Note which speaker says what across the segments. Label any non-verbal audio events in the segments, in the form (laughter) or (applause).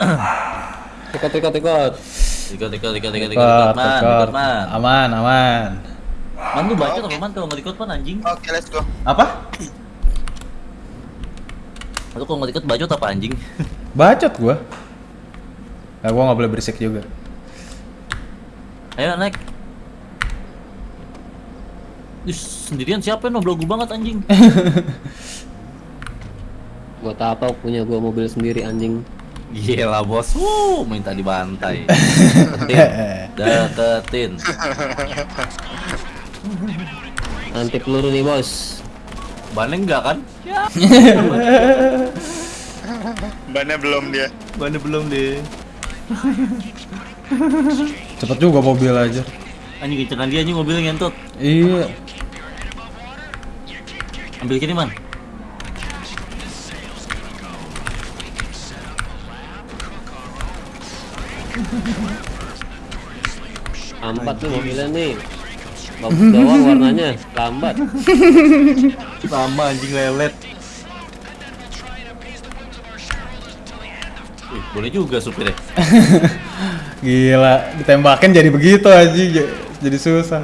Speaker 1: (coughs) Ikut, ikut. Ikut,
Speaker 2: ikut, ikut, ikut, ikut, Ikut, man,
Speaker 3: ikut,
Speaker 2: man.
Speaker 3: Aman, aman.
Speaker 2: Man lu baca apa man kalau nggak ikut man anjing?
Speaker 4: Oke, let's go.
Speaker 3: Apa? (coughs)
Speaker 2: Atau kalau nggak ikut bacot apa anjing? (laughs)
Speaker 3: Bacot gua. Nah, gua nggak boleh berisik juga.
Speaker 2: Ayo naik. Ih, sendirian siapa yang belagu banget anjing? (laughs)
Speaker 1: Buat apa punya gua mobil sendiri anjing.
Speaker 2: Gila bos, Wuh, minta dibantai. Deketin, (laughs) deketin.
Speaker 1: Anti peluru nih bos.
Speaker 2: Bannya enggak kan?
Speaker 4: Bannya belum dia.
Speaker 2: Bannya belum deh.
Speaker 3: Cepet juga mobil aja.
Speaker 2: Anjing kencengan dia anjing mobilnya ngentut.
Speaker 3: Iya.
Speaker 2: Ambil kiri
Speaker 1: Lambat nih mobilnya nih. Bagus doang warnanya, lambat.
Speaker 2: Sama anjing lelet. Wih, boleh juga supirnya. (laughs)
Speaker 3: Gila, ditembakin jadi begitu aja. Jadi susah.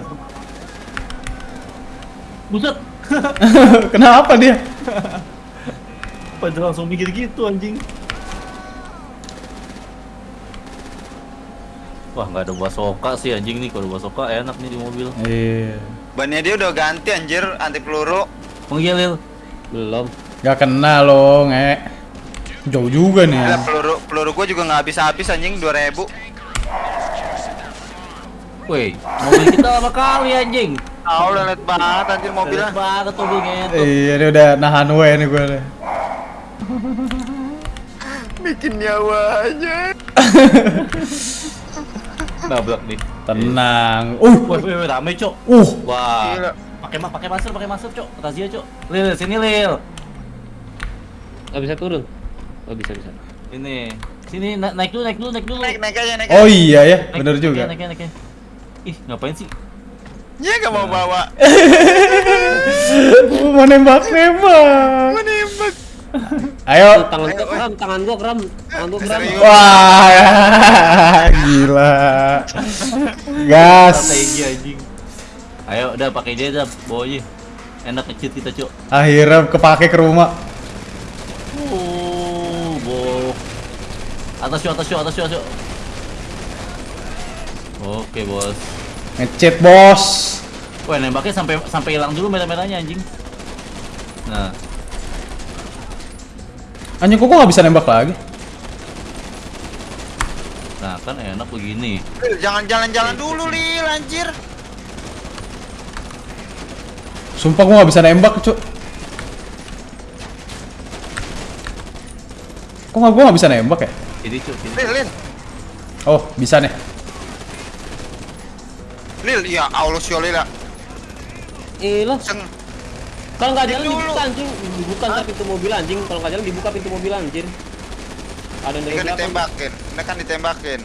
Speaker 2: Buset. (laughs)
Speaker 3: Kenapa dia?
Speaker 2: Padahal langsung mikir gitu anjing. Wah nggak ada basoka sih anjing nih kalau basoka enak nih di mobil.
Speaker 3: Iya.
Speaker 4: Bannya dia udah ganti anjir anti peluru.
Speaker 2: Menggilil.
Speaker 1: Belum.
Speaker 3: Gak kena loh, nge. Jauh juga nih. Ya.
Speaker 4: peluru peluru gua juga nggak habis habis anjing 2000.
Speaker 2: Woi, mobil kita lama kali anjing.
Speaker 4: Ah, udah liat banget anjir mobilnya.
Speaker 2: Mobilnya banget mobil ngentot.
Speaker 3: Iya, ini udah nahan we nih gue nih.
Speaker 4: Bikin nyawa aja. (laughs)
Speaker 2: Nabrak nih.
Speaker 3: Tenang. Uh,
Speaker 2: Woi, woi, rame, Cok.
Speaker 3: uh.
Speaker 2: Wah.
Speaker 4: Gila.
Speaker 2: Pakai ma- pakai masker, pakai masker, Cok. Razia, Cok. Lil, sini Lil.
Speaker 1: Gak bisa turun. Oh bisa bisa.
Speaker 2: Ini. Sini na- naik dulu, naik dulu, naik dulu.
Speaker 4: Naik naik aja naik.
Speaker 3: Oh iya ya,
Speaker 2: Naik,
Speaker 3: bener
Speaker 2: naik,
Speaker 3: juga.
Speaker 2: Naik, naik, naik. Ih, ngapain sih?
Speaker 4: Dia nggak mau bawa. (laughs)
Speaker 3: Mau nembak-nembak. Ayo.
Speaker 1: Tangan gua kram, tangan gua kram, tangan gua kram.
Speaker 3: Wah, (laughs) gila. Gas.
Speaker 2: Ayo, udah pakai dia dah, bawa aja. Enak ngecit kita, Cok.
Speaker 3: Akhirnya kepake ke rumah.
Speaker 2: Uh, bo. Atas Cok, atas Cok, atas Cok, Cok. Oke, Bos.
Speaker 3: Ngecit, Bos.
Speaker 2: Wah, nembaknya sampai sampai hilang dulu merah-merahnya anjing. Nah,
Speaker 3: Anjing kok gua nggak bisa nembak lagi?
Speaker 2: nah kan enak begini.
Speaker 4: Lil, jangan jalan-jalan dulu Lil anjir.
Speaker 3: Sumpah gua nggak bisa nembak, cuk. Kok nggak gua nggak bisa nembak ya?
Speaker 2: Ini, Cok, ini.
Speaker 4: Lil Lil.
Speaker 3: Oh, bisa nih.
Speaker 4: Lil, ya Allah sih Lil. ya.
Speaker 1: Eh lah,
Speaker 4: Seng.
Speaker 1: Kalau nggak jalan
Speaker 4: Dulu.
Speaker 1: dibuka anjing, dibuka ntar pintu mobil anjing. Kalau nggak jalan dibuka pintu mobil anjir. Ada
Speaker 4: Ini
Speaker 1: dari
Speaker 4: kan
Speaker 1: belakang.
Speaker 4: ditembakin. Ini kan ditembakin.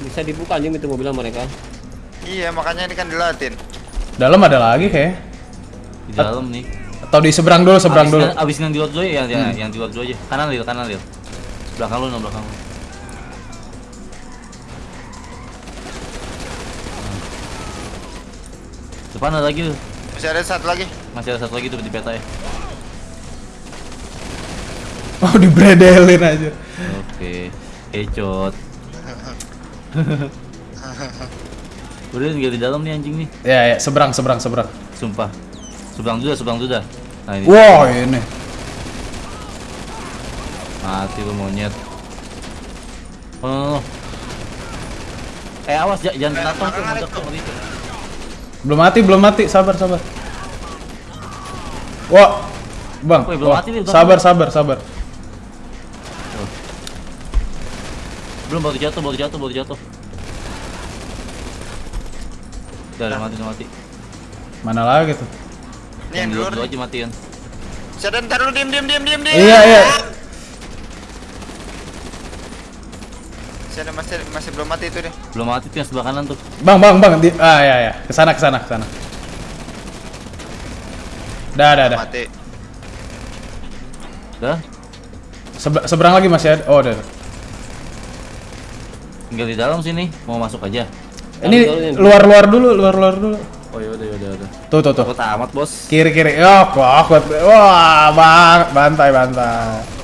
Speaker 1: Bisa dibuka anjing pintu mobil mereka.
Speaker 4: Iya, makanya ini kan dilatin.
Speaker 3: Dalam ada lagi kayak.
Speaker 2: Di dalam nih.
Speaker 3: Atau di seberang dulu, seberang
Speaker 2: abis,
Speaker 3: dulu.
Speaker 2: Abis yang di luar dulu ya, yang,
Speaker 3: Hmm.
Speaker 2: yang di luar dulu aja. Kanan Lil, kanan Lil. Belakang lu, no, belakang lu. Depan ada lagi, Lil.
Speaker 4: Masih ada satu lagi.
Speaker 2: masih ada satu lagi tuh di peta ya. (laughs)
Speaker 3: Oh, dibredelin aja.
Speaker 2: Oke, hecot. (laughs) Udah tinggal di dalam nih anjing nih,
Speaker 3: Ya, ya, seberang, seberang, seberang.
Speaker 2: sumpah. Seberang dah, seberang dah. Nah ini,
Speaker 3: Wow, ini.
Speaker 2: mati lu monyet. Oh, no, no, no. Eh awas, jangan kena tong tuh,
Speaker 4: Belakang ada
Speaker 2: mantap tuh, ngeri tuh.
Speaker 3: Belum mati, belum mati. Sabar, sabar. Wah. Bang.
Speaker 2: Woi, belum
Speaker 3: wah.
Speaker 2: mati nih,
Speaker 3: Sabar, sabar, sabar.
Speaker 2: Belum baru jatuh, baru jatuh, baru jatuh. Udah, udah mati, udah mati.
Speaker 3: Mana lagi tuh?
Speaker 4: Ini yang
Speaker 2: dulu aja matiin.
Speaker 4: Saya ntar dulu diem diem diem diem diem.
Speaker 3: Iya, iya.
Speaker 4: Saya ada masih masih belum mati itu deh.
Speaker 2: Belum mati tuh yang sebelah kanan tuh.
Speaker 3: Bang, bang, bang. Di, ah, ya, ya. Ke sana, ke sana, ke sana. Dah, dah, dah.
Speaker 4: Mati.
Speaker 2: Udah?
Speaker 3: Sebe- seberang lagi masih ada. Oh, udah. udah.
Speaker 2: Tinggal di dalam sini, mau masuk aja.
Speaker 3: Ini luar-luar dulu, luar-luar dulu.
Speaker 2: Oh yaudah yaudah yaudah.
Speaker 3: Tuh tuh tuh.
Speaker 2: Aku tamat bos.
Speaker 3: Kiri kiri. Oh, kok kuat. Wah, bang, bantai bantai.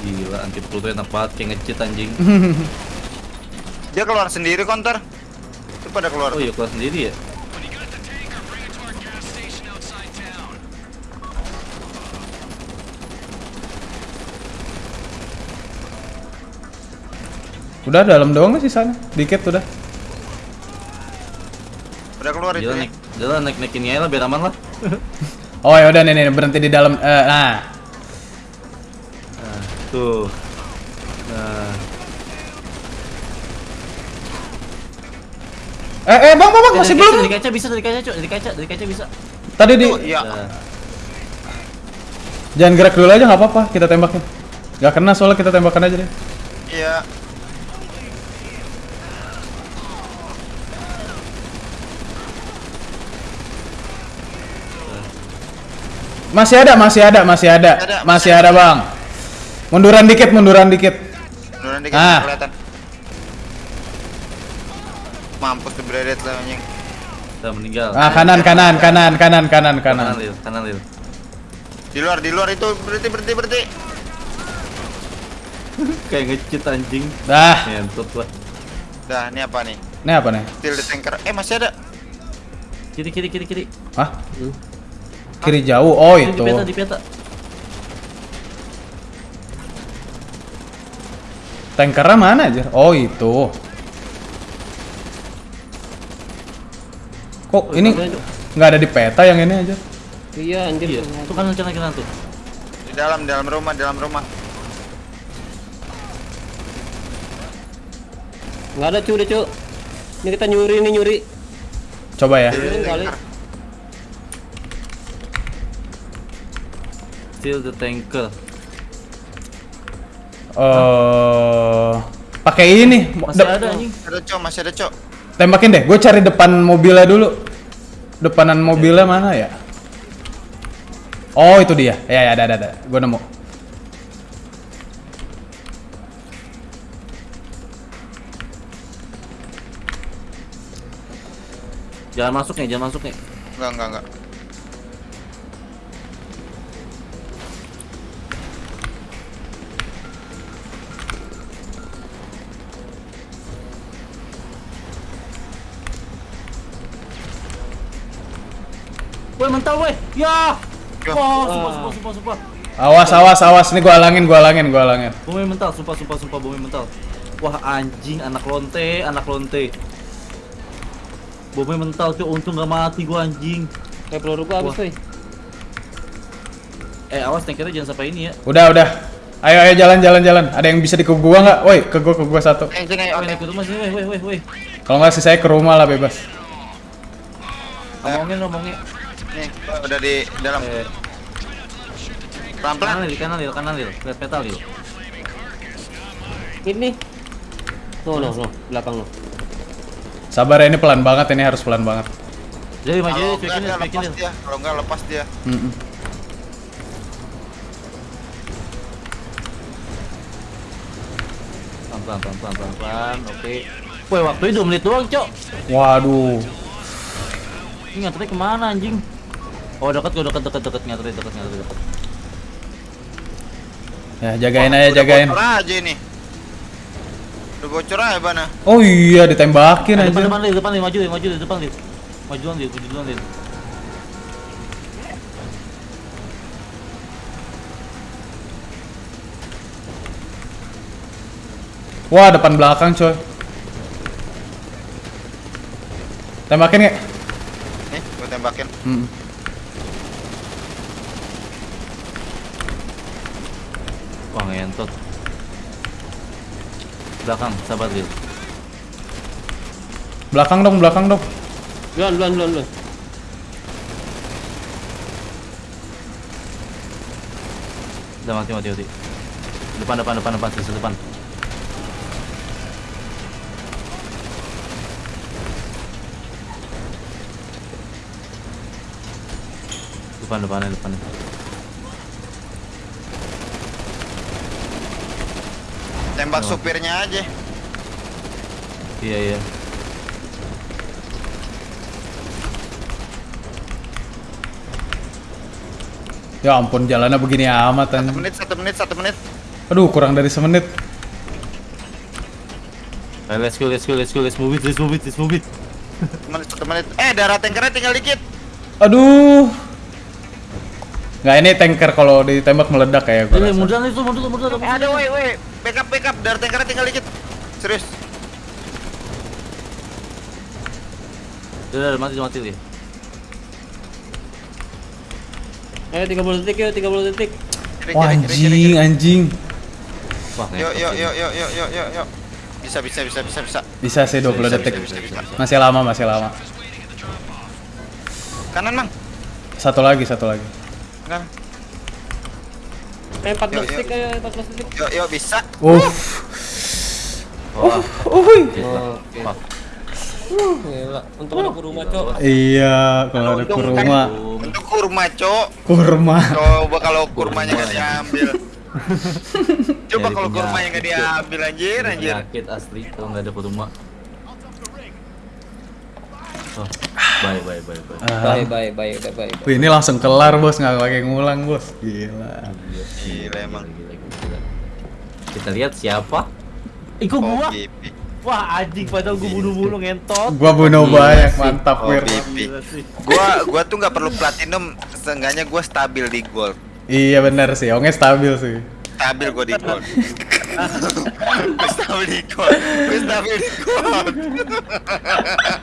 Speaker 2: Gila, anti peluru enak banget kayak ngecit anjing. (laughs)
Speaker 4: Dia keluar sendiri counter. Itu pada keluar.
Speaker 2: Oh iya keluar sendiri ya.
Speaker 3: Udah dalam doang sih sana. Dikit udah.
Speaker 4: Udah keluar itu.
Speaker 2: Jalan
Speaker 4: ya.
Speaker 2: naik, jalan naik naikin aja lah biar aman lah. (laughs)
Speaker 3: Oh ya udah nih nih berhenti di dalam. eh, Nah,
Speaker 2: tuh. Nah,
Speaker 3: eh eh bang bang, bang masih belum.
Speaker 2: Dari kaca bisa, dari kaca cok, dari kaca, dari kaca bisa.
Speaker 3: Tadi di.
Speaker 4: Iya.
Speaker 2: Nah,
Speaker 3: Jangan gerak dulu aja nggak apa-apa. Kita tembakin. Gak kena soalnya kita tembakan aja deh.
Speaker 4: Iya.
Speaker 3: Masih ada, masih ada, masih ada,
Speaker 4: Ada,
Speaker 3: masih ada bang. Munduran dikit, munduran dikit.
Speaker 4: Nuran dikit
Speaker 3: Ah.
Speaker 4: kelihatan. Mampus tuh beredet lah anjing.
Speaker 2: udah meninggal.
Speaker 3: Ah kanan, kanan, kanan, kanan, kanan,
Speaker 2: kanan
Speaker 3: kanan.
Speaker 2: lil, kanan lil.
Speaker 4: Di luar, di luar itu berhenti berhenti berhenti. (laughs)
Speaker 2: Kayak ngecit anjing.
Speaker 3: Dah,
Speaker 2: Ngentot lah.
Speaker 4: Dah, ini apa nih?
Speaker 3: ini apa nih?
Speaker 4: Steel the tanker. Eh, masih ada.
Speaker 2: Kiri kiri kiri kiri.
Speaker 3: Hah? Kiri jauh. Oh itu.
Speaker 2: Di peta di peta.
Speaker 3: Tankernya mana aja? Oh itu. Kok ini
Speaker 1: ada, Cok.
Speaker 3: nggak ada di peta yang ini aja?
Speaker 1: Iya anjir.
Speaker 2: Iya, tuh kanan kanan kanan tuh.
Speaker 4: Di dalam, dalam rumah, dalam rumah.
Speaker 1: Nggak ada cu, udah cu. Ini kita nyuri nih nyuri.
Speaker 3: Coba ya.
Speaker 1: Kali.
Speaker 4: tanker.
Speaker 2: Still the tanker.
Speaker 3: Eh, pakai ini.
Speaker 2: Masih
Speaker 3: De-
Speaker 2: ada anjing.
Speaker 4: Ada cok, masih ada cok.
Speaker 3: Tembakin deh. Gue cari depan mobilnya dulu. Depanan mobilnya mana ya? Oh itu dia. Ya ya ada ada ada. Gue nemu.
Speaker 2: Jangan masuk nih, jangan masuk nih.
Speaker 4: Enggak, enggak, enggak.
Speaker 2: Woi mental woi. Ya. Wah, sumpah sumpah sumpah sumpah.
Speaker 3: Awas awas awas. Ini gue alangin gue alangin gue alangin.
Speaker 2: Bumi mental, sumpah sumpah sumpah bumi mental. Wah anjing anak lonte, anak lonte. Bumi mental tuh untung gak mati gua anjing.
Speaker 1: Kayak peluru gua habis woi.
Speaker 2: Eh awas tankernya jangan sampai ini ya.
Speaker 3: Udah udah. Ayo ayo jalan jalan jalan. Ada yang bisa di ke gua nggak? Woi ke gua ke gua satu.
Speaker 4: Eh, oke.
Speaker 2: naik ke rumah sini, woi woi woi woi.
Speaker 3: Kalau nggak sih saya ke rumah lah bebas.
Speaker 2: Ngomongin ngomongin.
Speaker 4: Nih, udah di dalam.
Speaker 2: Eh,
Speaker 4: Pelan-pelan.
Speaker 2: kanan lil, kanan lil, kanan lil. Lihat peta lil.
Speaker 1: Ini. No no no, belakang lo.
Speaker 3: Sabar ya ini pelan banget ini harus pelan banget.
Speaker 2: Jadi maju,
Speaker 4: Kalau
Speaker 2: cuekin
Speaker 4: dia
Speaker 2: cuekin
Speaker 4: dia. Kalau enggak lepas dia.
Speaker 3: Mm-mm.
Speaker 2: Pelan pelan pelan pelan pelan pelan. Oke. Woi waktunya 2 menit doang cok.
Speaker 3: Waduh.
Speaker 2: Ini nganternya ke mana anjing? Oh dekat gua dekat dekat dekat nganternya dekat nganternya dekat.
Speaker 3: Ya jagain aja
Speaker 4: Udah
Speaker 3: jagain.
Speaker 4: Bocor aja ini. Udah bocor aja bana.
Speaker 3: Oh iya ditembakin aja.
Speaker 2: depan depan lil, depan lil, maju maju depan lil. Maju duluan maju duluan.
Speaker 3: Wah depan belakang coy. Tembakin nggak?
Speaker 4: Nih, gua tembakin.
Speaker 3: Mm.
Speaker 2: Wah ngentot. Belakang, sabar lil.
Speaker 3: Belakang dong belakang dong.
Speaker 1: Duluan duluan duluan duluan.
Speaker 2: Udah mati mati mati. Depan depan depan depan sisi depan. Depan, depannya, depannya.
Speaker 4: Tembak
Speaker 2: Oh.
Speaker 4: supirnya aja.
Speaker 2: Iya, iya.
Speaker 3: Ya ampun, jalannya begini amat
Speaker 4: Satu menit, satu menit, satu menit.
Speaker 3: Aduh, kurang dari semenit.
Speaker 2: Ayo, let's go, let's go, let's go, let's move it, let's move it, let's move it.
Speaker 4: Satu menit, satu menit. Eh, darah tankernya tinggal dikit.
Speaker 3: Aduh. Nggak ini tanker kalau ditembak meledak kayak gue.
Speaker 2: Eh,
Speaker 3: rasa.
Speaker 2: munduran itu, munduran.
Speaker 4: Eh, ada woi, woi. Backup, backup. Darah tankernya tinggal dikit. Serius.
Speaker 2: Udah, mati, mati dia.
Speaker 1: Ayo 30 detik yuk, 30 detik.
Speaker 3: Wah,
Speaker 4: kiri,
Speaker 3: anjing, anjing.
Speaker 2: Wah,
Speaker 4: Yuk, yuk, yuk, yuk, yuk, yuk, yuk, yuk. Bisa, bisa, bisa, bisa, bisa.
Speaker 3: Bisa sih 20
Speaker 2: Bisa,
Speaker 3: detik.
Speaker 2: bisa, bisa, bisa.
Speaker 3: Masih lama, masih lama.
Speaker 4: Kanan, Mang.
Speaker 3: Satu lagi, satu lagi.
Speaker 4: Kanan.
Speaker 1: Eh 14
Speaker 4: Yuk, yuk.
Speaker 1: detik ayo, 14 detik.
Speaker 4: Yuk, yuk, bisa.
Speaker 3: Uff.
Speaker 2: Wah,
Speaker 3: Uhuy.
Speaker 1: Gila, untung ada kuruma, Cok.
Speaker 3: Iya, kalau ada kurma.
Speaker 4: kan Untuk kurma, Cok.
Speaker 3: Kurma.
Speaker 4: Coba kalau kurmanya nggak diambil. (laughs) Coba kalau kurmanya nggak
Speaker 2: penyakit, Cok.
Speaker 4: diambil, anjir, anjir.
Speaker 2: Penyakit asli kalau nggak ada kurma. Oh, bye, bye, bye, bye.
Speaker 3: Ah.
Speaker 1: Bye, bye, bye, bye, bye.
Speaker 3: Wih, ini langsung kelar, Bos. Nggak pakai ngulang, Bos. Gila.
Speaker 4: Gila emang.
Speaker 2: Gila, gila, gila. Kita lihat siapa?
Speaker 4: Oh,
Speaker 2: gua? Wah, anjing padahal gua bunuh-bunuh ngentot.
Speaker 3: Gua bunuh
Speaker 2: Gila
Speaker 3: banyak,
Speaker 2: sih.
Speaker 3: mantap,
Speaker 4: Oh,
Speaker 3: Wir.
Speaker 2: Gila.
Speaker 4: Gua gua tuh nggak perlu platinum, seenggaknya gua stabil di gold.
Speaker 3: Iya benar sih, Onge stabil sih.
Speaker 4: Stabil gua di gold. (laughs) Gua stabil di gold. Gua stabil di gold. (laughs)